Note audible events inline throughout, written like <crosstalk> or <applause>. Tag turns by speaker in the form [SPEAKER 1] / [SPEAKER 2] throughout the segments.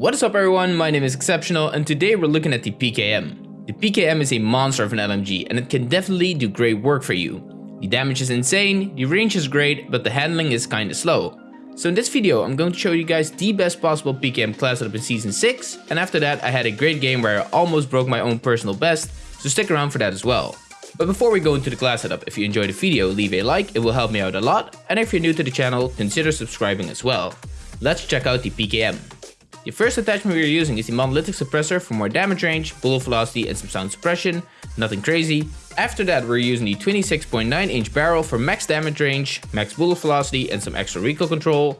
[SPEAKER 1] What is up everyone, my name is Exceptional and today we're looking at the PKM. The PKM is a monster of an LMG and it can definitely do great work for you. The damage is insane, the range is great, but the handling is kinda slow. So in this video I'm going to show you guys the best possible PKM class setup in Season 6 and after that I had a great game where I almost broke my own personal best, so stick around for that as well. But before we go into the class setup, if you enjoyed the video leave a like, it will help me out a lot, and if you're new to the channel consider subscribing as well. Let's check out the PKM. The first attachment we are using is the monolithic suppressor for more damage range, bullet velocity and some sound suppression, nothing crazy. After that we're using the 26.9 inch barrel for max damage range, max bullet velocity and some extra recoil control.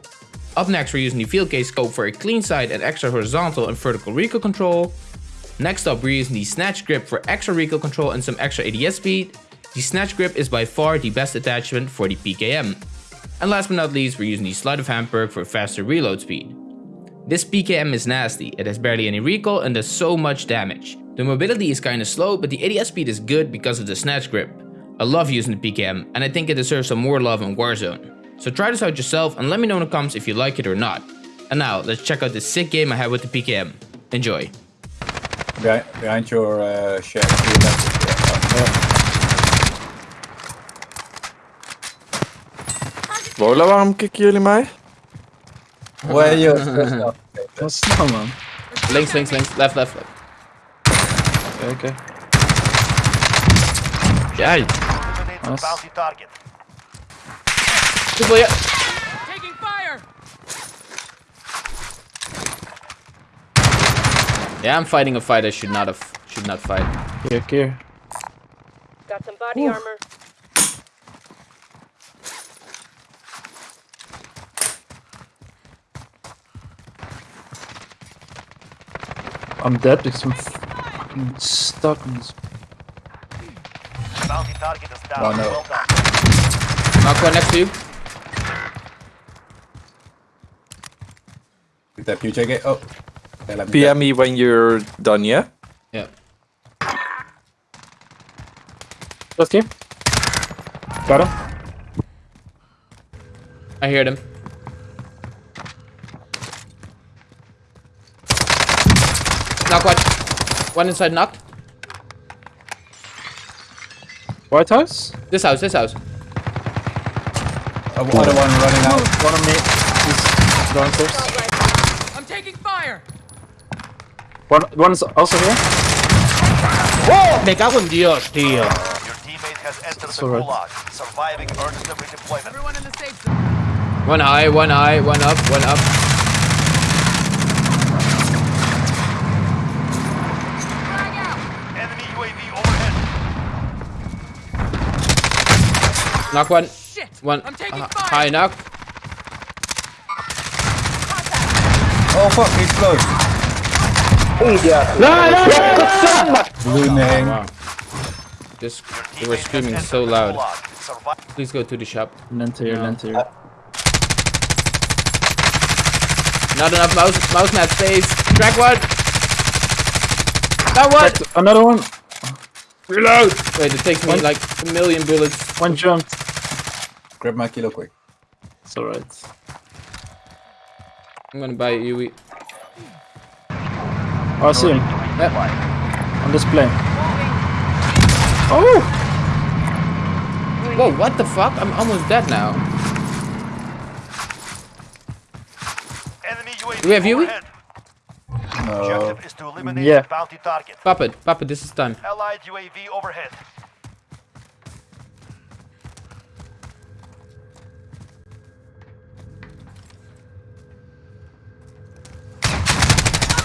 [SPEAKER 1] Up next we're using the field case scope for a clean sight and extra horizontal and vertical recoil control. Next up we're using the snatch grip for extra recoil control and some extra ADS speed. The snatch grip is by far the best attachment for the PKM. And last but not least we're using the sleight of hand perk for faster reload speed. This PKM is nasty, it has barely any recoil and does so much damage. The mobility is kinda slow, but the ADS speed is good because of the snatch grip. I love using the PKM, and I think it deserves some more love in Warzone. So try this out yourself and let me know in the comments if you like it or not. And now, let's check out this sick game I had with the PKM. Enjoy.
[SPEAKER 2] Behind, behind your uh, shed. to your left. Yeah.
[SPEAKER 3] Lola, waarom kicken jullie mij?
[SPEAKER 2] Well, you stressed out. <laughs> Okay,
[SPEAKER 3] Wat is het nou, man?
[SPEAKER 1] Links, links, links, left, left, left.
[SPEAKER 3] Oké, oké.
[SPEAKER 1] Jij,
[SPEAKER 4] Eliminate the
[SPEAKER 3] Nice.
[SPEAKER 4] bounty target.
[SPEAKER 1] hoeveel je...
[SPEAKER 5] Taking fire!
[SPEAKER 1] Yeah, I'm fighting a fight I should not have, should not fight.
[SPEAKER 3] Here, keer.
[SPEAKER 5] Got some body armor.
[SPEAKER 3] I'm dead because I'm fucking stuck in this.
[SPEAKER 4] Bounty target is down.
[SPEAKER 2] Oh, no.
[SPEAKER 4] Well done.
[SPEAKER 1] Knock one next to you.
[SPEAKER 2] Good tap, you check it. Oh. Okay, me
[SPEAKER 3] PM me when you're done, yeah?
[SPEAKER 1] Yeah.
[SPEAKER 3] Just here. Got him.
[SPEAKER 1] I hear them. Knock one. One inside knocked.
[SPEAKER 3] White house?
[SPEAKER 1] This house, this house.
[SPEAKER 2] Oh, one running out.
[SPEAKER 3] One on me. He's downstairs.
[SPEAKER 5] I'm taking fire!
[SPEAKER 3] One, one is also here.
[SPEAKER 1] Me cago en Dios, tío.
[SPEAKER 4] Your teammate has entered the
[SPEAKER 3] alright.
[SPEAKER 4] gulag. Surviving earns them redeployment.
[SPEAKER 5] Everyone in the safe zone.
[SPEAKER 1] One high, one high, one up, one up.
[SPEAKER 5] Frag out!
[SPEAKER 4] Enemy UAV overhead.
[SPEAKER 1] Knock one.
[SPEAKER 5] Shit!
[SPEAKER 1] One
[SPEAKER 5] I'm taking
[SPEAKER 1] uh,
[SPEAKER 5] fire!
[SPEAKER 1] high knock.
[SPEAKER 2] Oh fuck, he's close. Blooming.
[SPEAKER 1] Wow. Just
[SPEAKER 4] Your
[SPEAKER 1] they were
[SPEAKER 4] teammate has
[SPEAKER 1] screaming
[SPEAKER 4] entered
[SPEAKER 1] so
[SPEAKER 4] the
[SPEAKER 1] loud.
[SPEAKER 4] gulag. Survive.
[SPEAKER 1] Please go to the shop.
[SPEAKER 3] Lent here,
[SPEAKER 1] No.
[SPEAKER 3] lent here.
[SPEAKER 1] Not enough mouse mouse mat space. Track one. That one.
[SPEAKER 3] Another one.
[SPEAKER 1] Reload. Wait, it takes me like a million bullets.
[SPEAKER 3] One jumped.
[SPEAKER 2] Grab my kilo quick.
[SPEAKER 3] It's alright.
[SPEAKER 1] I'm gonna buy a UE.
[SPEAKER 3] Oh, I see him.
[SPEAKER 1] Yep.
[SPEAKER 3] On this plane. Oh!
[SPEAKER 1] Whoa, what the fuck? I'm almost dead now. Do we have UAV?
[SPEAKER 2] No.
[SPEAKER 4] Objective is to eliminate
[SPEAKER 3] Yeah.
[SPEAKER 4] the bounty target.
[SPEAKER 1] Pop it, this is time.
[SPEAKER 4] Allied UAV overhead.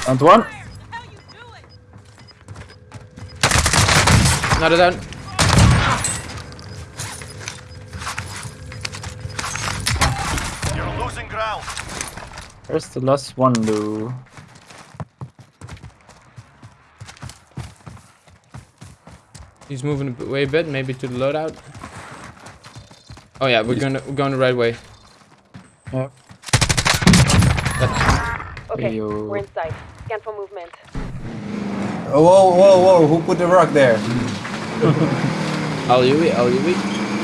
[SPEAKER 3] And one.
[SPEAKER 1] Another down.
[SPEAKER 4] You're losing ground.
[SPEAKER 3] Where's the last one, Lou?
[SPEAKER 1] He's moving a bit- a bit, maybe to the loadout. Oh yeah, we're gonna we're going the right way.
[SPEAKER 3] Yeah.
[SPEAKER 6] Okay,
[SPEAKER 3] Yo.
[SPEAKER 6] we're inside. Scan for movement.
[SPEAKER 2] Oh, whoa, whoa, whoa, who put the rock there?
[SPEAKER 1] I'll UE, I'll UE.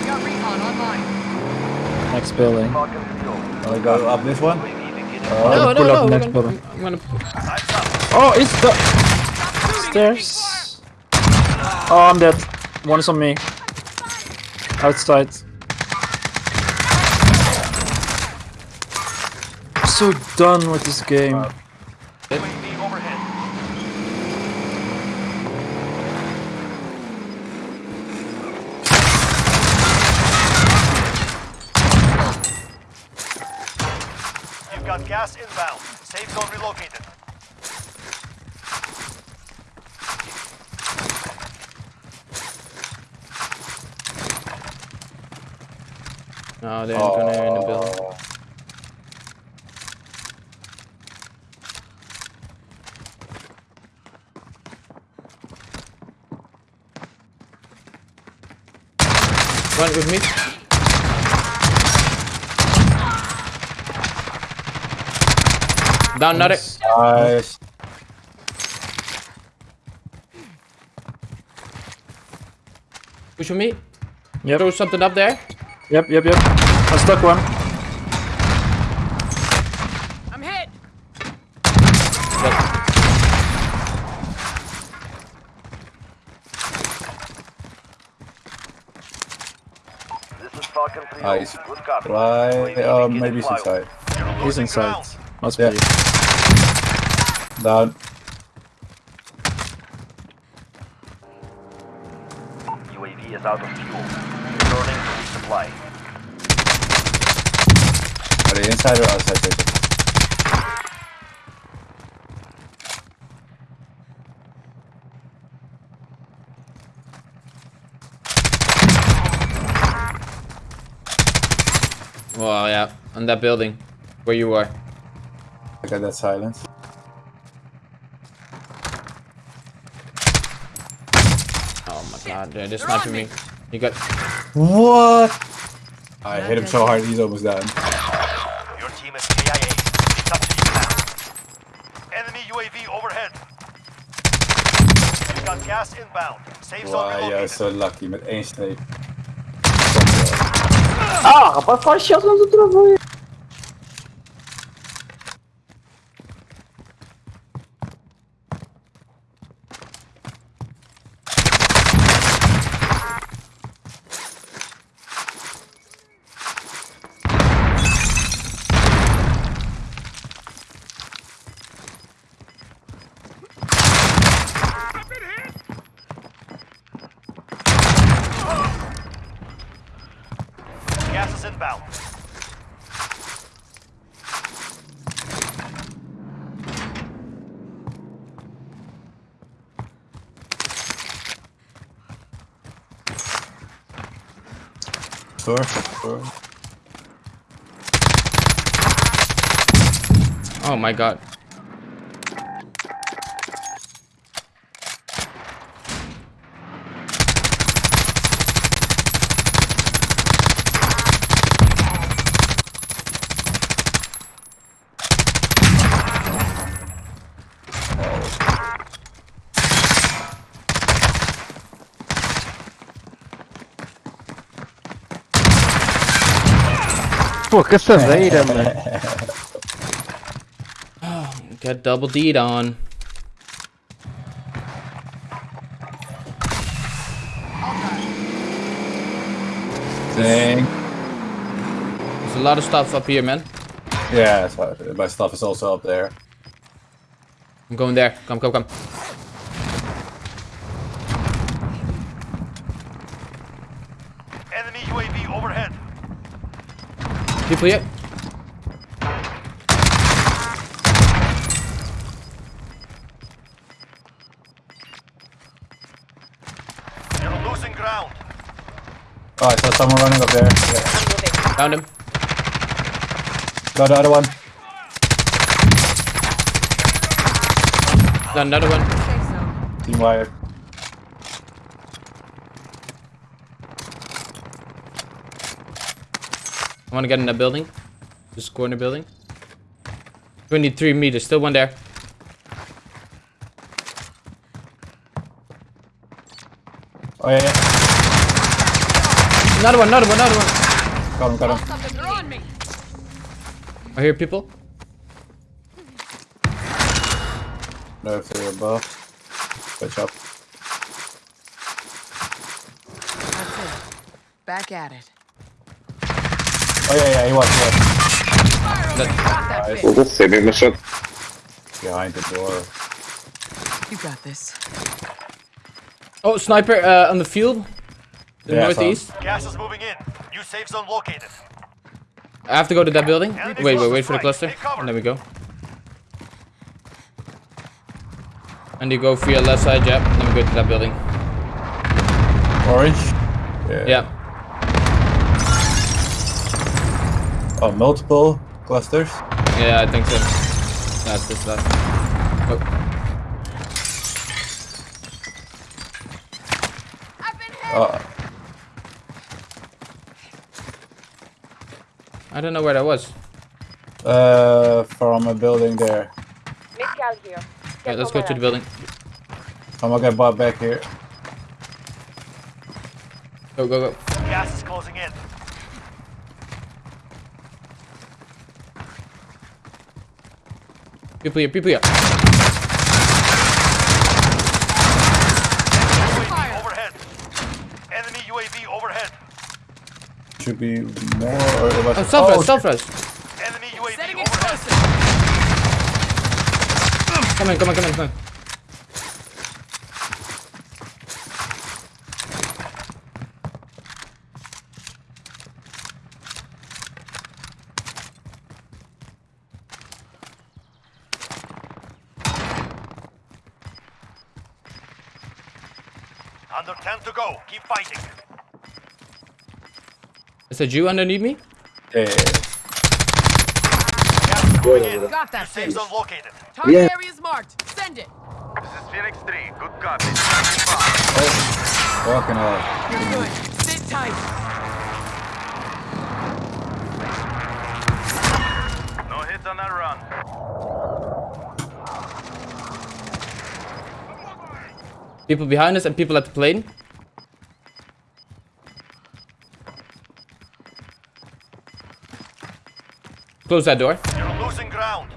[SPEAKER 5] Got recon online.
[SPEAKER 3] Next building.
[SPEAKER 4] Oh Falcon control.
[SPEAKER 2] I'll go up this one.
[SPEAKER 4] UAV beginning
[SPEAKER 1] No, no, no.
[SPEAKER 3] up
[SPEAKER 1] we're
[SPEAKER 3] next
[SPEAKER 1] gonna-
[SPEAKER 3] building.
[SPEAKER 1] I'm gonna.
[SPEAKER 3] Oh, it's the stairs. Oh, I'm dead. One is on me. Outside. I'm so done with this game.
[SPEAKER 4] UAV overhead. You've got gas inbound. Safe zone relocated.
[SPEAKER 1] No, they're gonna in the oh. building.
[SPEAKER 2] Oh,
[SPEAKER 1] Run with me. Down, another.
[SPEAKER 2] Nice.
[SPEAKER 1] Push with me.
[SPEAKER 3] Yep.
[SPEAKER 1] Throw something up there.
[SPEAKER 3] Yep, yep, yep. I stuck one.
[SPEAKER 5] I'm hit.
[SPEAKER 4] This is Falcon 3.
[SPEAKER 2] Nice.
[SPEAKER 4] Good copy.
[SPEAKER 2] Right.
[SPEAKER 4] UAV
[SPEAKER 2] Oh,
[SPEAKER 4] beginning
[SPEAKER 2] maybe he's inside.
[SPEAKER 3] He's inside.
[SPEAKER 4] Ground.
[SPEAKER 3] Must
[SPEAKER 2] Yeah.
[SPEAKER 3] be.
[SPEAKER 2] Down.
[SPEAKER 4] UAV is out of fuel. Returning to resupply.
[SPEAKER 2] Are they inside or outside? Jacob?
[SPEAKER 1] Well, yeah, on that building where you are.
[SPEAKER 2] I got that silence.
[SPEAKER 1] Oh my god, they're just sniping me. You got.
[SPEAKER 2] What? I hit him so hard, he's almost down.
[SPEAKER 4] Your team is KIA. It's up to you now. Enemy UAV overhead. You've got gas inbound. Safe zone
[SPEAKER 2] Wow, jij
[SPEAKER 4] relocated.
[SPEAKER 2] is zo lucky met één sneep.
[SPEAKER 3] Ah, rapaz, faz shotgun do travou.
[SPEAKER 4] Gas is inbound.
[SPEAKER 2] Door, door.
[SPEAKER 1] Oh my god.
[SPEAKER 3] Pô, caçadeira, mano.
[SPEAKER 1] Got double D'd on.
[SPEAKER 2] Dang.
[SPEAKER 1] There's a lot of stuff up here, man.
[SPEAKER 2] Yeah, my stuff is also up there.
[SPEAKER 1] I'm going there. Come, come, come.
[SPEAKER 4] Enemy UAV overhead.
[SPEAKER 1] People here.
[SPEAKER 4] You're losing ground.
[SPEAKER 2] Oh, I saw someone running up there. Yeah.
[SPEAKER 1] Found him.
[SPEAKER 2] Got the other one.
[SPEAKER 1] Got another one.
[SPEAKER 2] Team wired.
[SPEAKER 1] I want to get in that building. This corner building. 23 meters. Still one there.
[SPEAKER 2] Oh yeah, yeah.
[SPEAKER 1] Another one, another one, another one.
[SPEAKER 2] Got him, got him.
[SPEAKER 5] They're on me.
[SPEAKER 1] I hear people.
[SPEAKER 2] No, if they're above. Switch up.
[SPEAKER 5] That's it. Back at it.
[SPEAKER 2] Oh yeah, yeah, he was, he was
[SPEAKER 5] Got that
[SPEAKER 2] Nice.
[SPEAKER 5] bitch.
[SPEAKER 7] Burada sebebi
[SPEAKER 2] behind the door.
[SPEAKER 5] You got this.
[SPEAKER 1] Oh, sniper uh, on the field. The
[SPEAKER 2] Yeah, I saw him.
[SPEAKER 1] northeast.
[SPEAKER 4] Gas is moving in. New safe zone located.
[SPEAKER 1] I have to go to that building.
[SPEAKER 4] Enemy
[SPEAKER 1] Wait, wait,
[SPEAKER 4] cluster
[SPEAKER 1] wait for the cluster. And there we go. And you go for your left side, Jab. Then we go to that building.
[SPEAKER 2] Orange. Yeah.
[SPEAKER 1] Yeah.
[SPEAKER 2] Oh, multiple clusters.
[SPEAKER 1] Yeah, I think so. That's this last. Oh.
[SPEAKER 5] I've been hit.
[SPEAKER 2] Uh,
[SPEAKER 1] I don't know where that was.
[SPEAKER 2] uh, from a building there.
[SPEAKER 6] Mid-cal here.
[SPEAKER 1] Yeah, let's go to the building.
[SPEAKER 2] I'm gonna get bought back here.
[SPEAKER 1] Go, go, go.
[SPEAKER 4] Gas is closing in.
[SPEAKER 1] People here, people here.
[SPEAKER 4] UAV overhead. Enemy UAV overhead.
[SPEAKER 2] Should be more. Or it was
[SPEAKER 1] Oh, self
[SPEAKER 2] oh,
[SPEAKER 1] self res.
[SPEAKER 4] Enemy UAV
[SPEAKER 5] Setting explosive.
[SPEAKER 1] Come in, come in, come in, come in.
[SPEAKER 4] Under 10 to go. Keep fighting.
[SPEAKER 1] Is that you underneath me?
[SPEAKER 2] Yeah, yeah, yeah.
[SPEAKER 4] Gas is moving in.
[SPEAKER 5] Got that
[SPEAKER 4] Safe
[SPEAKER 5] bitch.
[SPEAKER 4] zone located.
[SPEAKER 5] Target
[SPEAKER 7] Yeah.
[SPEAKER 5] area is marked. Send it.
[SPEAKER 4] This is Phoenix 3. Good copy.
[SPEAKER 2] Walking out.
[SPEAKER 5] You're good. Sit tight.
[SPEAKER 4] No hits on that run.
[SPEAKER 1] People behind us and people at the plane. Close that door.
[SPEAKER 4] You're losing ground.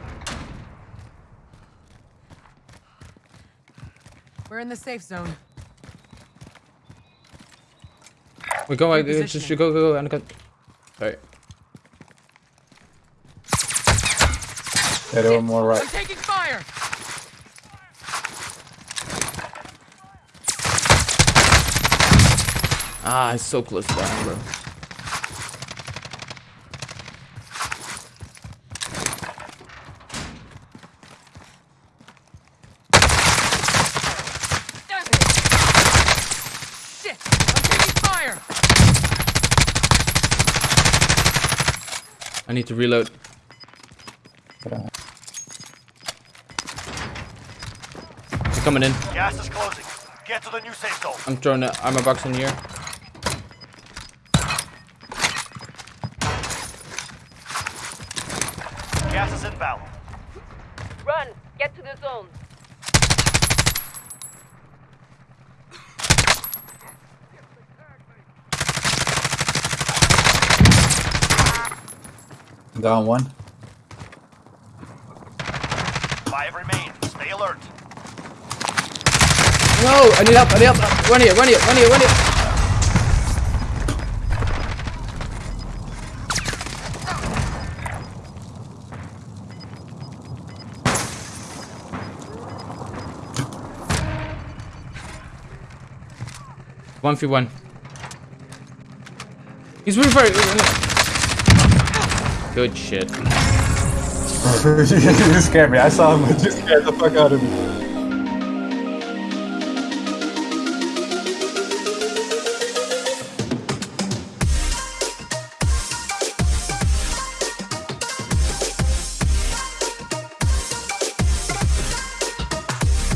[SPEAKER 5] We're in the safe zone.
[SPEAKER 1] We go, uh, just go, go, go, and go. Sorry.
[SPEAKER 2] Yeah, they more right.
[SPEAKER 5] I'm taking fire.
[SPEAKER 1] Ah, it's so close to that, bro.
[SPEAKER 5] Shit. I'm taking fire.
[SPEAKER 1] I need to reload. They're coming in.
[SPEAKER 4] Gas is closing. Get to the new safe zone.
[SPEAKER 1] I'm throwing the armor box in here.
[SPEAKER 4] Gas is inbound.
[SPEAKER 6] Run. Get to the zone.
[SPEAKER 2] Down one.
[SPEAKER 4] Five remain. Stay alert.
[SPEAKER 1] No, I need help, I need help. Run here, run here, run here, run here. One v one. He's really far. Good shit. <laughs>
[SPEAKER 2] you scared me. I saw him, <laughs> you scared the fuck out of me.